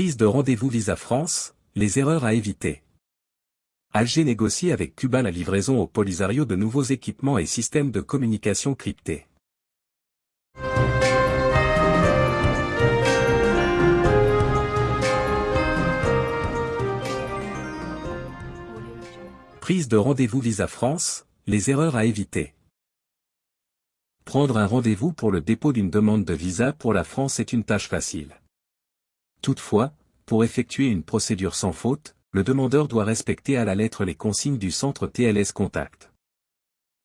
Prise de rendez-vous Visa France, les erreurs à éviter. Alger négocie avec Cuba la livraison au Polisario de nouveaux équipements et systèmes de communication cryptés. Prise de rendez-vous Visa France, les erreurs à éviter. Prendre un rendez-vous pour le dépôt d'une demande de visa pour la France est une tâche facile. Toutefois, pour effectuer une procédure sans faute, le demandeur doit respecter à la lettre les consignes du centre TLS Contact.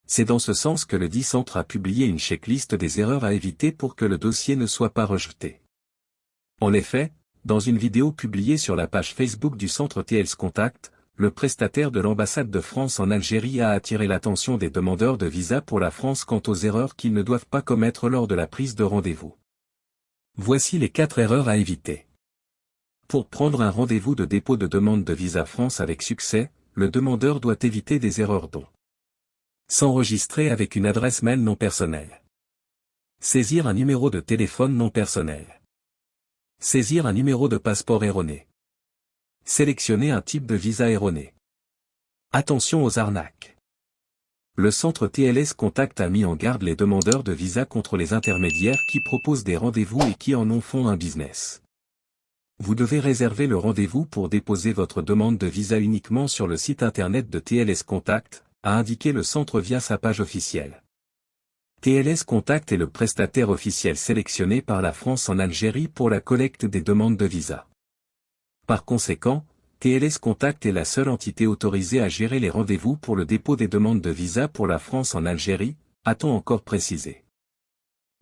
C'est dans ce sens que le dit centre a publié une checklist des erreurs à éviter pour que le dossier ne soit pas rejeté. En effet, dans une vidéo publiée sur la page Facebook du centre TLS Contact, le prestataire de l'ambassade de France en Algérie a attiré l'attention des demandeurs de visa pour la France quant aux erreurs qu'ils ne doivent pas commettre lors de la prise de rendez-vous. Voici les quatre erreurs à éviter. Pour prendre un rendez-vous de dépôt de demande de visa France avec succès, le demandeur doit éviter des erreurs dont s'enregistrer avec une adresse mail non personnelle. Saisir un numéro de téléphone non personnel. Saisir un numéro de passeport erroné. Sélectionner un type de visa erroné. Attention aux arnaques. Le centre TLS Contact a mis en garde les demandeurs de visa contre les intermédiaires qui proposent des rendez-vous et qui en ont font un business. Vous devez réserver le rendez-vous pour déposer votre demande de visa uniquement sur le site internet de TLS Contact, a indiqué le centre via sa page officielle. TLS Contact est le prestataire officiel sélectionné par la France en Algérie pour la collecte des demandes de visa. Par conséquent, TLS Contact est la seule entité autorisée à gérer les rendez-vous pour le dépôt des demandes de visa pour la France en Algérie, a-t-on encore précisé.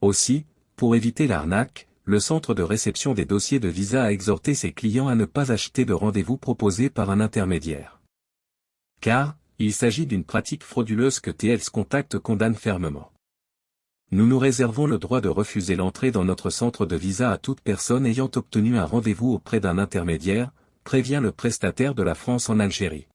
Aussi, pour éviter l'arnaque, le centre de réception des dossiers de visa a exhorté ses clients à ne pas acheter de rendez-vous proposés par un intermédiaire. Car, il s'agit d'une pratique frauduleuse que TLS Contact condamne fermement. Nous nous réservons le droit de refuser l'entrée dans notre centre de visa à toute personne ayant obtenu un rendez-vous auprès d'un intermédiaire, prévient le prestataire de la France en Algérie.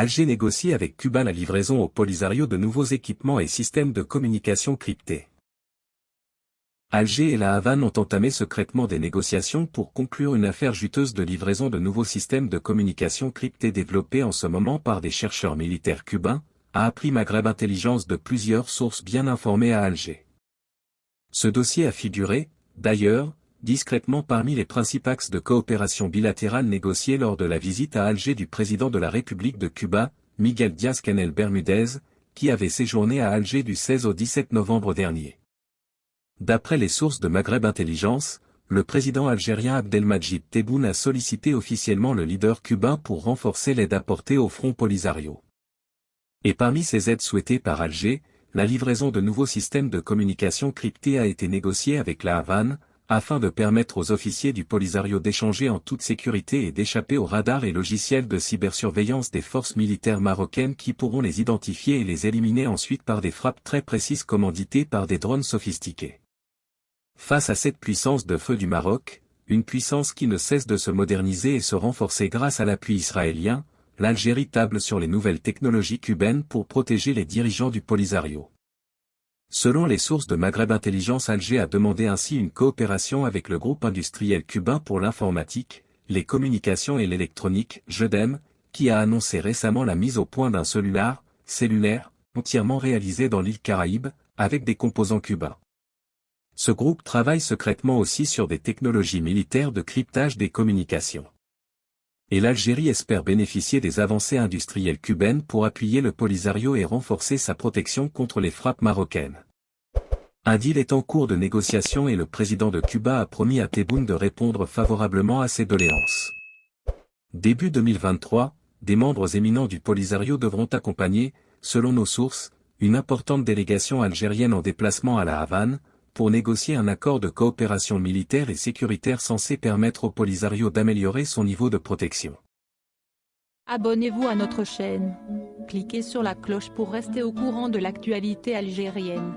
Alger négocie avec Cuba la livraison au Polisario de nouveaux équipements et systèmes de communication cryptés. Alger et la Havane ont entamé secrètement des négociations pour conclure une affaire juteuse de livraison de nouveaux systèmes de communication cryptés développés en ce moment par des chercheurs militaires cubains, a appris Maghreb Intelligence de plusieurs sources bien informées à Alger. Ce dossier a figuré, d'ailleurs, discrètement parmi les principaux axes de coopération bilatérale négociés lors de la visite à Alger du président de la République de Cuba, Miguel Díaz-Canel Bermudez, qui avait séjourné à Alger du 16 au 17 novembre dernier. D'après les sources de Maghreb Intelligence, le président algérien Abdelmajid Tebboune a sollicité officiellement le leader cubain pour renforcer l'aide apportée au Front Polisario. Et parmi ces aides souhaitées par Alger, la livraison de nouveaux systèmes de communication cryptés a été négociée avec la Havane, afin de permettre aux officiers du Polisario d'échanger en toute sécurité et d'échapper aux radars et logiciels de cybersurveillance des forces militaires marocaines qui pourront les identifier et les éliminer ensuite par des frappes très précises commanditées par des drones sophistiqués. Face à cette puissance de feu du Maroc, une puissance qui ne cesse de se moderniser et se renforcer grâce à l'appui israélien, l'Algérie table sur les nouvelles technologies cubaines pour protéger les dirigeants du Polisario. Selon les sources de Maghreb Intelligence Alger a demandé ainsi une coopération avec le groupe industriel cubain pour l'informatique, les communications et l'électronique, JEDEM, qui a annoncé récemment la mise au point d'un cellulaire, cellulaire, entièrement réalisé dans l'île Caraïbe, avec des composants cubains. Ce groupe travaille secrètement aussi sur des technologies militaires de cryptage des communications. Et l'Algérie espère bénéficier des avancées industrielles cubaines pour appuyer le Polisario et renforcer sa protection contre les frappes marocaines. Un deal est en cours de négociation et le président de Cuba a promis à Tebboune de répondre favorablement à ses doléances. Début 2023, des membres éminents du Polisario devront accompagner, selon nos sources, une importante délégation algérienne en déplacement à la Havane, pour négocier un accord de coopération militaire et sécuritaire censé permettre au Polisario d'améliorer son niveau de protection. Abonnez-vous à notre chaîne. Cliquez sur la cloche pour rester au courant de l'actualité algérienne.